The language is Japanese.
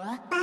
わ。